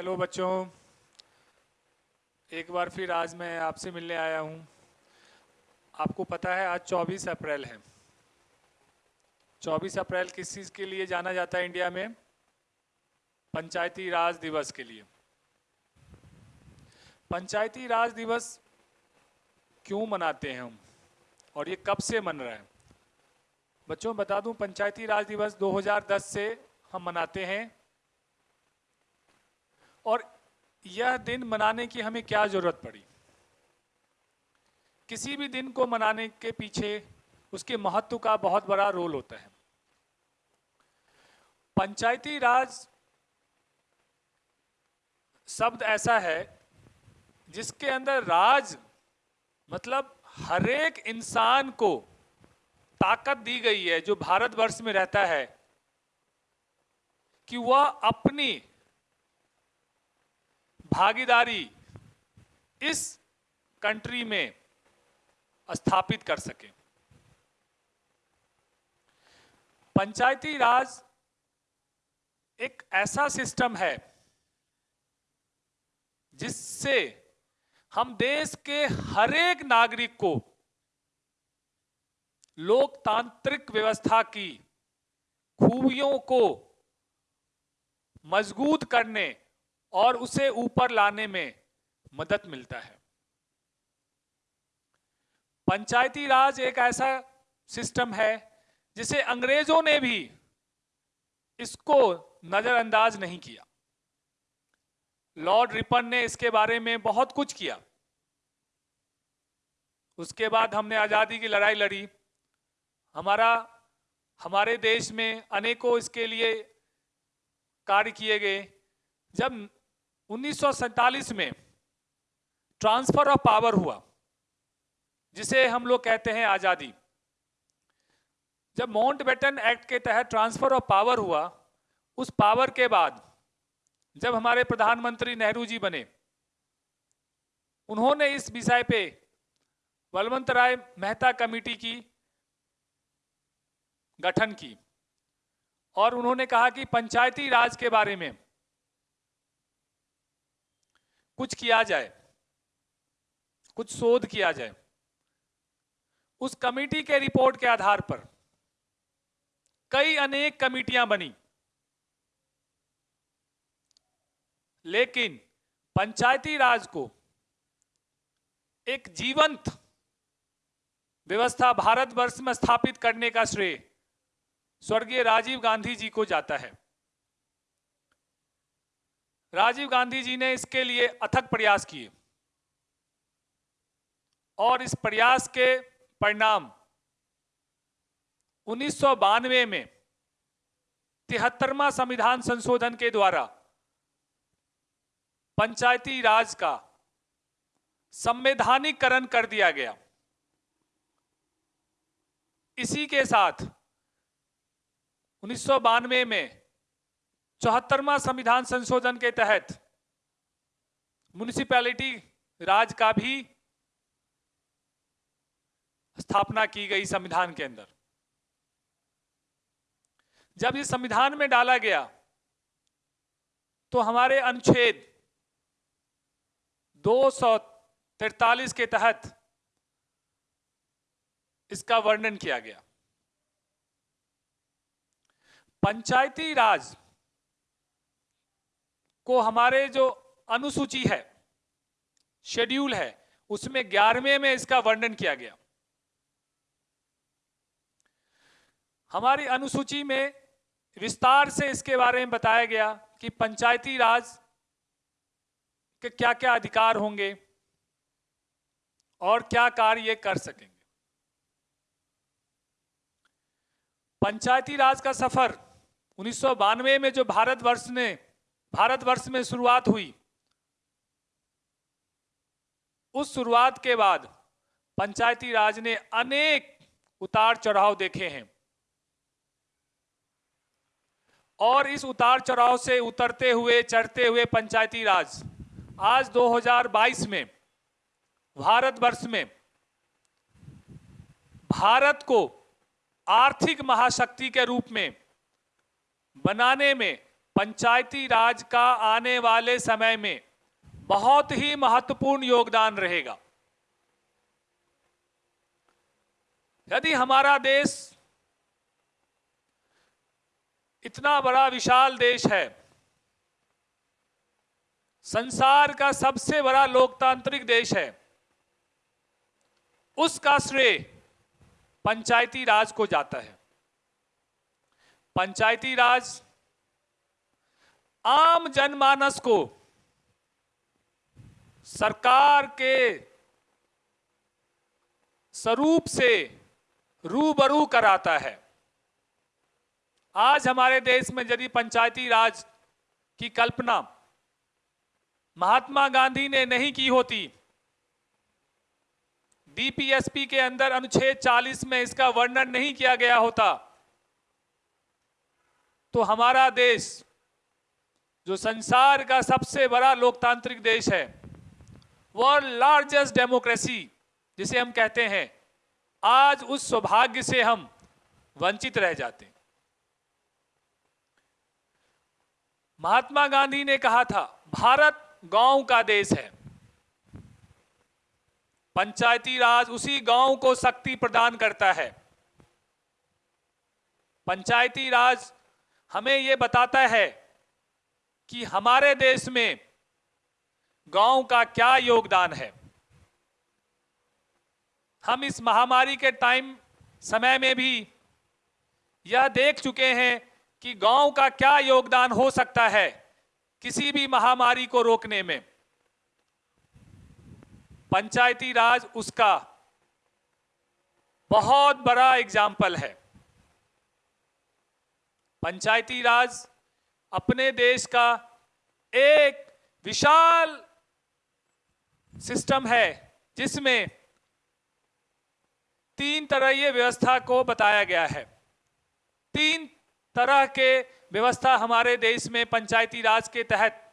Hello बच्चों, एक बार फिर आज मैं आपसे मिलने आया हूँ। आपको पता है, आज 24 अप्रैल है। 24 अप्रैल किस चीज़ के लिए जाना जाता है इंडिया में? पंचायती राज दिवस के लिए। पंचायती राज दिवस क्यों मनाते हैं हम? और ये कब से मन रहा है? बच्चों, बता दूँ, पंचायती राज दिवस 2010 से हम मनाते हैं। और यह दिन मनाने की हमें क्या ज़रूरत पड़ी? किसी भी दिन को मनाने के पीछे उसके महत्व का बहुत बड़ा रोल होता है। पंचायती राज शब्द ऐसा है जिसके अंदर राज मतलब हरेक इंसान को ताकत दी गई है, जो भारतवर्ष में रहता है, कि वह अपनी भागीदारी इस कंट्री में स्थापित कर सके। पंचायती राज एक ऐसा सिस्टम है जिससे हम देश के हर एक नागरिक को लोकतांत्रिक व्यवस्था की खूबियों को मज़बूत करने और उसे ऊपर लाने में मदद मिलता है। पंचायती राज एक ऐसा सिस्टम है जिसे अंग्रेज़ों ने भी इसको नजरअंदाज नहीं किया। लॉर्ड रिपन ने इसके बारे में बहुत कुछ किया। उसके बाद हमने आज़ादी की लड़ाई लड़ी। हमारा, हमारे देश में अनेकों इसके लिए कार्य किए गए। जब उन्नीस सौ सैंतालीस में ट्रांसफ़र ऑफ़ पावर हुआ, जिसे हम लोग कहते हैं आज़ादी। जब माउंट बेटन एक्ट के तहत ट्रांसफ़र ऑफ़ पावर हुआ, उस पावर के बाद जब हमारे प्रधानमंत्री नेहरू जी बने, उन्होंने इस विषय पे बलवंत राय मेहता कमेटी की गठन की और उन्होंने कहा कि पंचायती राज के बारे में कुछ किया जाए, कुछ शोध किया जाए, उस कमेटी के रिपोर्ट के आधार पर कई अनेक कमेटियाँ बनी। लेकिन पंचायती राज को एक जीवंत व्यवस्था भारतवर्ष में स्थापित करने का श्रेय स्वर्गीय राजीव गांधी जी को जाता है। राजीव गांधी जी ने इसके लिए अथक प्रयास किए। और इस प्रयास के परिणाम उन्नीस सौ बानवे में तिहत्तरवा संविधान संशोधन के द्वारा पंचायती राज का संवैधानिकरण कर दिया गया। इसी के साथ उन्नीस सौ बानवे में चौहत्तरवा संविधान संशोधन के तहत म्यूनिसिपैलिटी राज का भी स्थापना की गई संविधान के अंदर। जब ये संविधान में डाला गया तो हमारे अनुच्छेद दो के तहत इसका वर्णन किया गया। पंचायती राज को हमारे जो अनुसूची है, शेड्यूल है, उसमें ग्यारहवें में इसका वर्णन किया गया। हमारी अनुसूची में विस्तार से इसके बारे में बताया गया कि पंचायती राज के क्या क्या अधिकार होंगे और क्या कार्य ये कर सकेंगे। पंचायती राज का सफ़र उन्नीस सौ बानवे में जो भारतवर्ष ने भारतवर्ष में शुरुआत हुई। उस शुरुआत के बाद पंचायती राज ने अनेक उतार चढ़ाव देखे हैं। और इस उतार चढ़ाव से उतरते हुए, चढ़ते हुए पंचायती राज, आज 2022 में, भारतवर्ष में, भारत को आर्थिक महाशक्ति के रूप में, बनाने में पंचायती राज का आने वाले समय में बहुत ही महत्वपूर्ण योगदान रहेगा। यदि हमारा देश इतना बड़ा विशाल देश है, संसार का सबसे बड़ा लोकतांत्रिक देश है, उसका श्रेय पंचायती राज को जाता है। पंचायती राज आम जनमानस को सरकार के स्वरूप से रूबरू कराता है। आज हमारे देश में यदि पंचायती राज की कल्पना महात्मा गांधी ने नहीं की होती डीपीएसपी के अंदर अनुच्छेद 40 में इसका वर्णन नहीं किया गया होता तो हमारा देश जो संसार का सबसे बड़ा लोकतांत्रिक देश है वर्ल्ड लार्जेस्ट डेमोक्रेसी जिसे हम कहते हैं, आज उस सौभाग्य से हम वंचित रह जाते हैं। महात्मा गांधी ने कहा था, भारत गाँव का देश है। पंचायती राज उसी गाँव को शक्ति प्रदान करता है। पंचायती राज हमें यह बताता है कि हमारे देश में गाँव का क्या योगदान है? हम इस महामारी के टाइम समय में भी यह देख चुके हैं कि गाँव का क्या योगदान हो सकता है किसी भी महामारी को रोकने में। पंचायती राज उसका बहुत बड़ा एग्ज़ाम्पल है। पंचायती राज अपने देश का एक विशाल सिस्टम है, जिसमें तीन तरह ये व्यवस्था को बताया गया है। तीन तरह के व्यवस्था हमारे देश में पंचायती राज के तहत,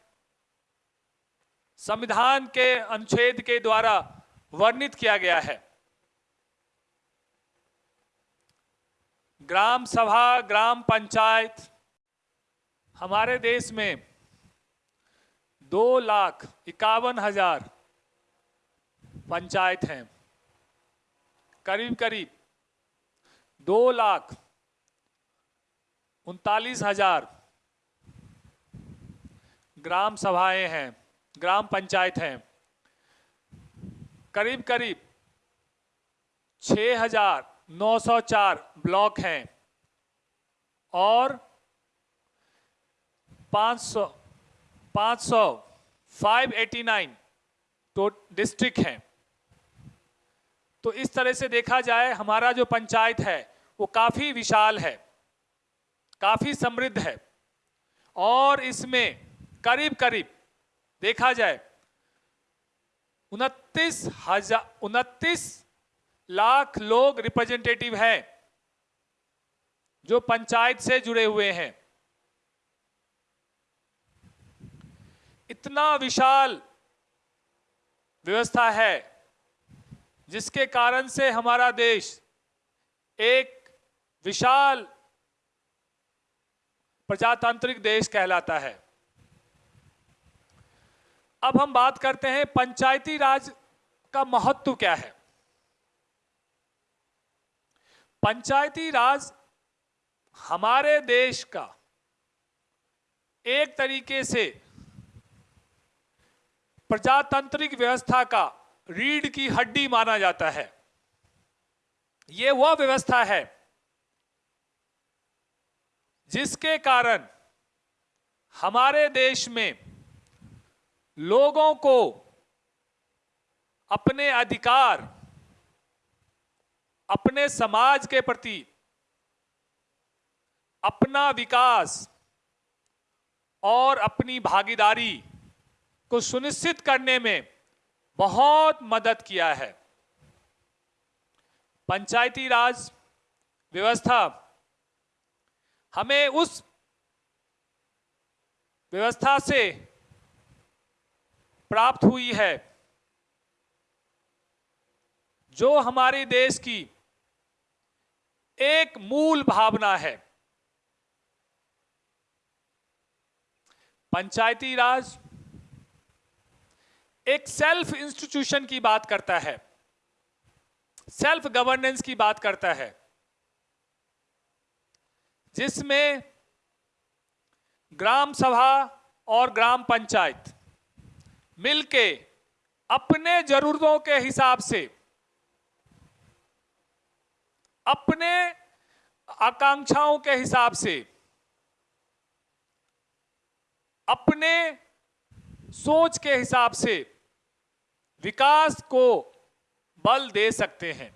संविधान के अनुच्छेद के द्वारा वर्णित किया गया है। ग्राम सभा, ग्राम पंचायत हमारे देश में दो लाख इक्यावन हज़ार पंचायत हैं। करीब करीब दो लाख उनतालीस हज़ार ग्राम सभाएँ हैं, ग्राम पंचायत हैं। करीब करीब छ हज़ार नौ सौ चार ब्लॉक हैं और पाँच सौ पाँच सौ फाइव एटी नाइन तो डिस्ट्रिक्ट हैं। तो इस तरह से देखा जाए, हमारा जो पंचायत है, वो काफ़ी विशाल है, काफ़ी समृद्ध है। और इसमें करीब करीब देखा जाए, उनतीस हज़ार, उनतीस लाख लोग रिप्रेजेंटेटिव हैं, जो पंचायत से जुड़े हुए हैं। इतना विशाल व्यवस्था है जिसके कारण से हमारा देश एक विशाल प्रजातांत्रिक देश कहलाता है। अब हम बात करते हैं पंचायती राज का महत्व क्या है। पंचायती राज हमारे देश का एक तरीके से प्रजातांत्रिक व्यवस्था का रीढ़ की हड्डी माना जाता है। यह वह व्यवस्था है जिसके कारण हमारे देश में लोगों को अपने अधिकार, अपने समाज के प्रति अपना विकास और अपनी भागीदारी को सुनिश्चित करने में बहुत मदद किया है। पंचायती राज व्यवस्था, हमें उस व्यवस्था से प्राप्त हुई है जो हमारे देश की एक मूल भावना है। पंचायती राज एक सेल्फ इंस्टीट्यूशन की बात करता है। सेल्फ गवर्नेंस की बात करता है। जिसमें ग्राम सभा और ग्राम पंचायत मिलके अपने जरूरतों के हिसाब से, अपने आकांक्षाओं के हिसाब से, अपने सोच के हिसाब से विकास को बल दे सकते हैं।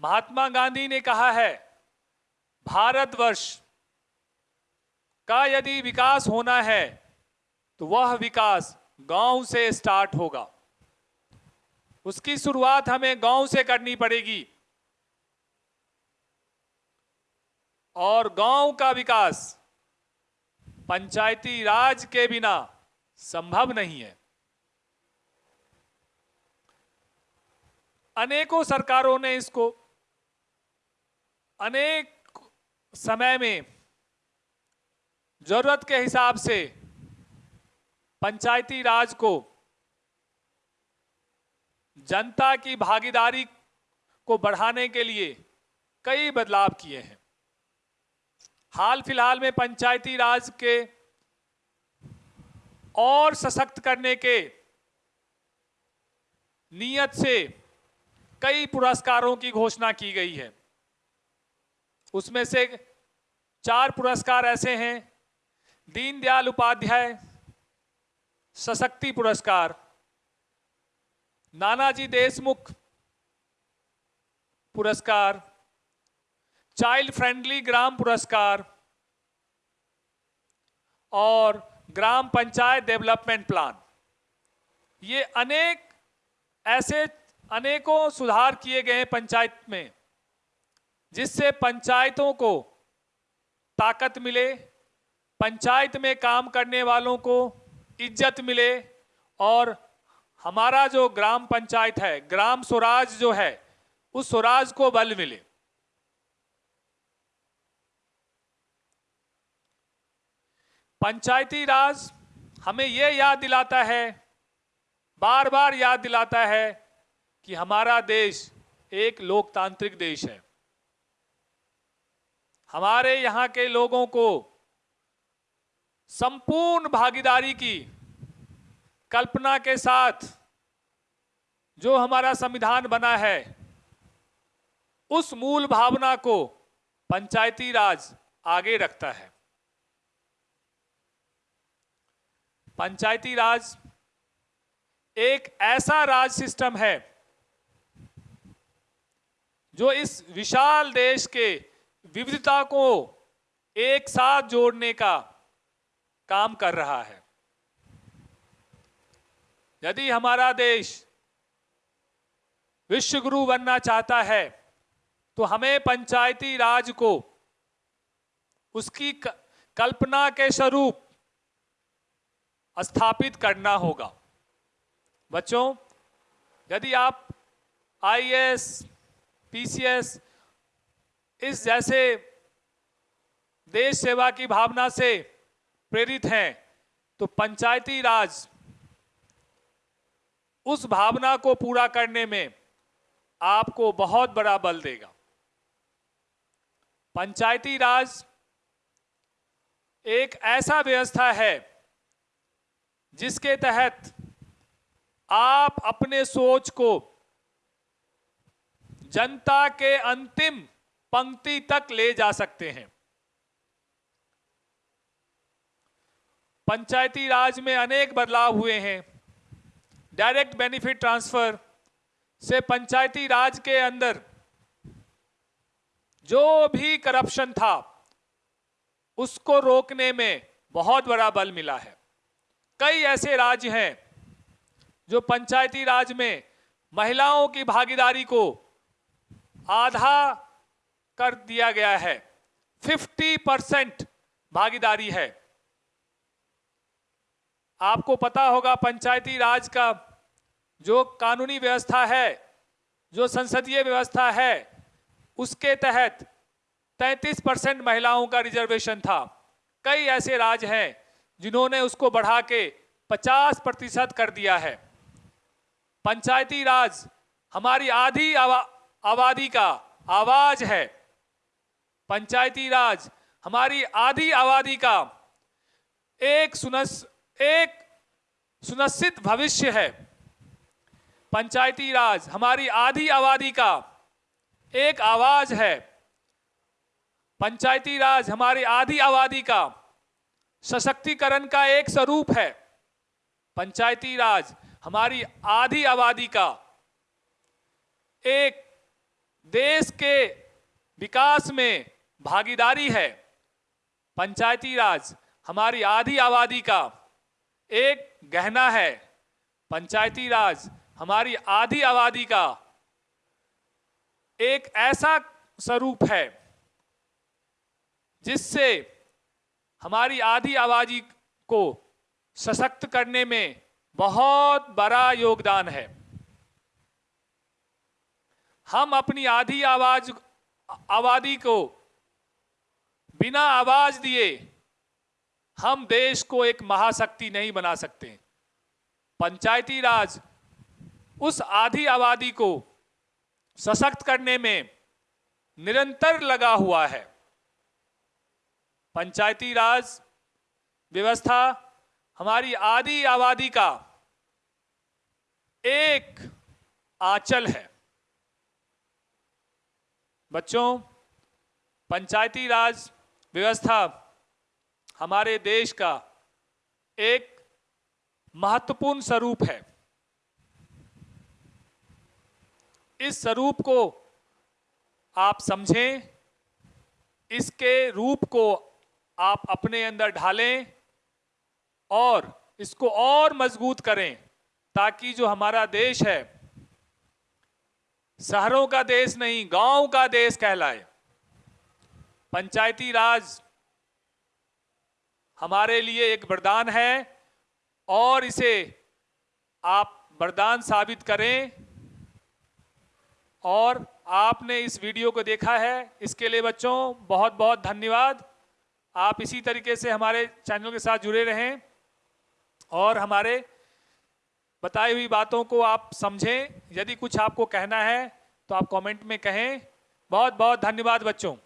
महात्मा गांधी ने कहा है, भारतवर्ष का यदि विकास होना है तो वह विकास गाँव से स्टार्ट होगा। उसकी शुरुआत हमें गाँव से करनी पड़ेगी। और गाँव का विकास पंचायती राज के बिना संभव नहीं है। अनेकों सरकारों ने इसको अनेक समय में ज़रूरत के हिसाब से पंचायती राज को, जनता की भागीदारी को बढ़ाने के लिए कई बदलाव किए हैं। हाल फ़िलहाल में पंचायती राज के और सशक्त करने के नियत से कई पुरस्कारों की घोषणा की गई है। उसमें से चार पुरस्कार ऐसे हैं, दीनदयाल उपाध्याय, सशक्ति पुरस्कार, नानाजी देशमुख पुरस्कार, चाइल्ड फ्रेंडली ग्राम पुरस्कार और ग्राम पंचायत डेवलपमेंट प्लान। ये अनेक, ऐसे अनेकों सुधार किए गए हैं पंचायत में, जिससे पंचायतों को ताकत मिले, पंचायत में काम करने वालों को इज़्ज़त मिले, और हमारा जो ग्राम पंचायत है, ग्राम स्वराज जो है, उस स्वराज को बल मिले। पंचायती राज हमें यह याद दिलाता है बार बार याद दिलाता है कि हमारा देश एक लोकतांत्रिक देश है। हमारे यहाँ के लोगों को संपूर्ण भागीदारी की कल्पना के साथ जो हमारा संविधान बना है, उस मूल भावना को पंचायती राज आगे रखता है। पंचायती राज एक ऐसा राज सिस्टम है जो इस विशाल देश के विविधता को एक साथ जोड़ने का काम कर रहा है। यदि हमारा देश विश्वगुरु बनना चाहता है तो हमें पंचायती राज को उसकी कल्पना के स्वरूप स्थापित करना होगा। बच्चों यदि आप आईएएस, पीसीएस इस जैसे देश सेवा की भावना से प्रेरित हैं तो पंचायती राज उस भावना को पूरा करने में आपको बहुत बड़ा बल देगा। पंचायती राज एक ऐसा व्यवस्था है जिसके तहत आप अपने सोच को जनता के अंतिम पंक्ति तक ले जा सकते हैं। पंचायती राज में अनेक बदलाव हुए हैं। डायरेक्ट बेनिफिट ट्रांसफ़र से पंचायती राज के अंदर जो भी करप्शन था, उसको रोकने में बहुत बड़ा बल मिला है। कई ऐसे राज्य हैं जो पंचायती राज में महिलाओं की भागीदारी को आधा कर दिया गया है। 50 परसेंट भागीदारी है। आपको पता होगा पंचायती राज का जो कानूनी व्यवस्था है, जो संसदीय व्यवस्था है, उसके तहत 33 परसेंट महिलाओं का रिजर्वेशन था। कई ऐसे राज्य हैं जिन्होंने उसको बढ़ा के 50 प्रतिशत कर दिया है। पंचायती राज हमारी आधी आबादी का आवाज़ है। पंचायती राज हमारी आधी आबादी का एक सुनस, एक सुनिश्चित भविष्य है। पंचायती राज हमारी आधी आबादी का एक आवाज़ है। पंचायती राज हमारी आधी आबादी का सशक्तिकरण का एक स्वरूप है। पंचायती राज, हमारी आधी आबादी का। एक देश के विकास में भागीदारी है। पंचायती राज, हमारी आधी आबादी का। एक गहना है। पंचायती राज, हमारी आधी आबादी का। एक ऐसा स्वरूप है जिससे हमारी आधी आबादी को सशक्त करने में बहुत बड़ा योगदान है। हम अपनी आधी आवाज़, आबादी को बिना आवाज़ दिए हम देश को एक महाशक्ति नहीं बना सकते। पंचायती राज उस आधी आबादी को सशक्त करने में निरंतर लगा हुआ है। पंचायती राज व्यवस्था, हमारी आधी आबादी का एक आंचल है। बच्चों, पंचायती राज व्यवस्था हमारे देश का एक महत्वपूर्ण स्वरूप है। इस स्वरूप को आप समझें, इसके रूप को आप अपने अंदर ढालें और इसको और मज़बूत करें, ताकि जो हमारा देश है, शहरों का देश नहीं, गाँव का देश कहलाए। पंचायती राज हमारे लिए एक वरदान है और इसे आप वरदान साबित करें। और आपने इस वीडियो को देखा है। इसके लिए बच्चों बहुत बहुत धन्यवाद। आप इसी तरीके से हमारे चैनल के साथ जुड़े रहें और हमारे बताई हुई बातों को आप समझें। यदि कुछ आपको कहना है तो आप कमेंट में कहें। बहुत बहुत धन्यवाद बच्चों।